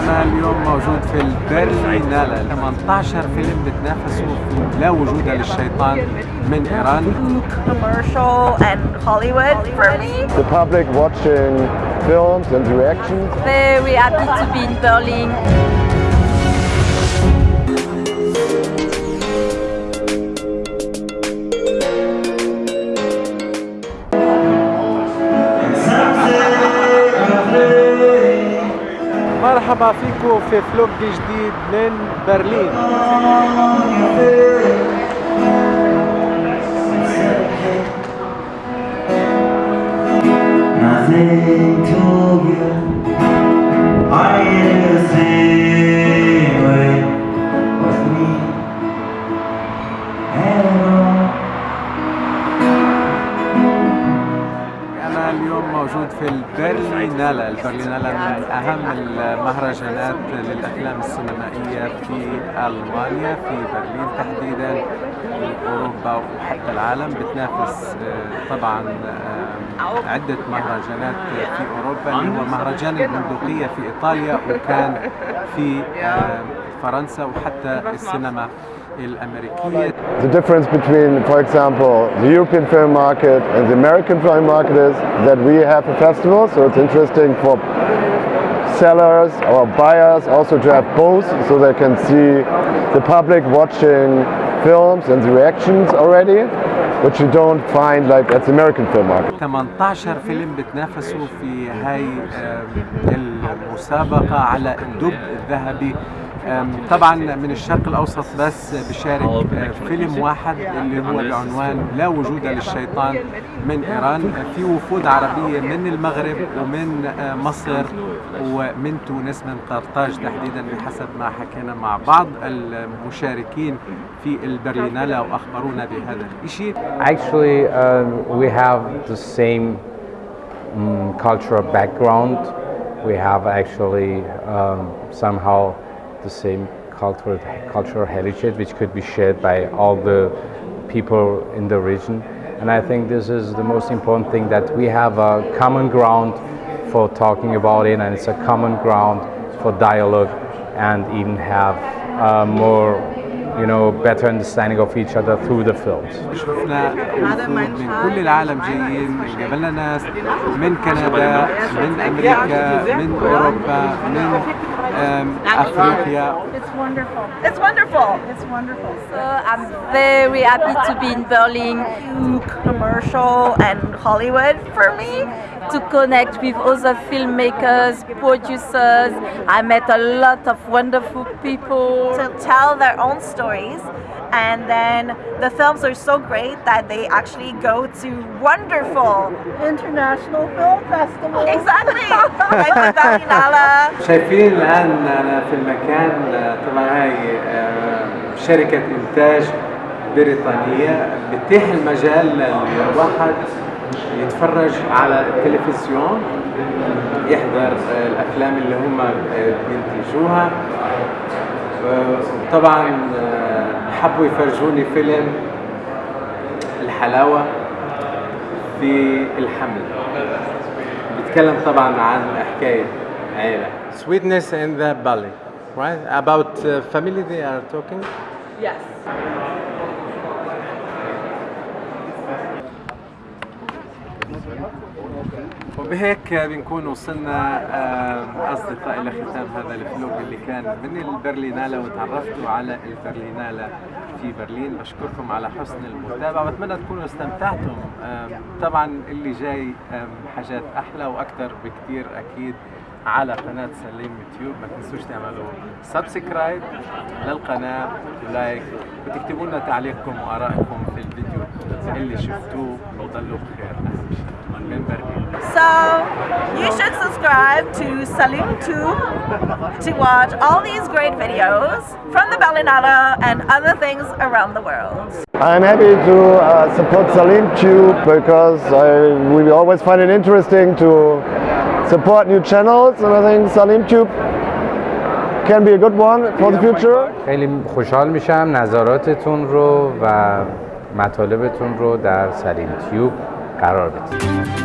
أنا اليوم موجود في البرلينالة 18 فيلم بتنافسوا في لا وجود للشيطان من إيران commercial and Hollywood for me. the public watching films and reactions. Very happy to be in Berlin. مرحبا فيكم في فلوج جديد من برلين. في البرلينالة البرلينالة من أهم المهرجانات للأفلام السينمائية في ألمانيا في برلين تحديدا أوروبا وحتى العالم بتنافس آه، طبعا آه، عدة مهرجانات في أوروبا. اللي هو مهرجان البندقية في إيطاليا وكان في آه، فرنسا وحتى السينما The difference between, for example, the European film market and the American film market is that we have a festival, so it's interesting for sellers or buyers also to have both, so they can see the public watching films and the reactions already, which you don't find like at the American film market. 18 فيلم بتنافسوا في هاي آم، المسابقة على الدب الذهبي آم، طبعا من الشرق الأوسط بس بشارك آه، فيلم واحد اللي هو بعنوان لا وجود للشيطان من إيران. في وفود عربية من المغرب ومن آه، مصر ومن تونس من قرطاج تحديدا بحسب ما حكينا مع بعض المشاركين في البرلينالة وأخبرونا بهذا الشيء Actually, um, we have the same um, cultural background. We have actually um, somehow the same cultural cultural heritage, which could be shared by all the people in the region. And I think this is the most important thing that we have a common ground for talking about it, and it's a common ground for dialogue, and even have uh, more, you know, better understanding of each other through the films. شفنا وفود من كل العالم جايين قابلنا ناس من كندا من امريكا من اوروبا من um, Ethiopia. It's wonderful. It's wonderful. It's wonderful. So I'm very happy to be in Berlin. Commercial and Hollywood for me to connect with other filmmakers, producers. I met a lot of wonderful people to tell their own stories. And then the films are so great that they actually go to wonderful international film festivals. Exactly. like the Berlinale. شايفين الان انا في المكان آه، طبعا هاي آه، شركه انتاج بريطانيه بتتيح المجال للواحد يتفرج على التلفزيون يحضر الأفلام اللي هم بينتجوها. طبعا آه، حبوا يفرجوني فيلم الحلاوة في الحمل. بيتكلم طبعا عن حكاية عيلة. Sweetness in the belly right? About uh, family they are talking. Yes. وبهيك بنكون وصلنا آه، أصدقائي لختام هذا الفلوج اللي كان من البرلينالة وتعرفتوا على البرلينالة في برلين. بشكركم على حسن المتابعة بتمنى تكونوا استمتعتم. طبعا اللي جاي حاجات أحلى وأكثر بكتير أكيد على قناة سليم تيوب. ما تنسوش تعملوا subscribe للقناة و like وتكتبوا لنا تعليقكم وآرائكم في الفيديو. اللي شفتوه وضلوا بخير أهم شيء من برلين So you should subscribe to Salim Tube to watch all these great videos from the Berlinale and other things around the world. I'm happy to uh, support Salim Tube because I, we always find it interesting to support new channels and I think Salim Tube can be a good one for the future. خیلی خوشحال میشم نظراتتون رو و مطالبتون رو در سلیم تیوب قرار بدید.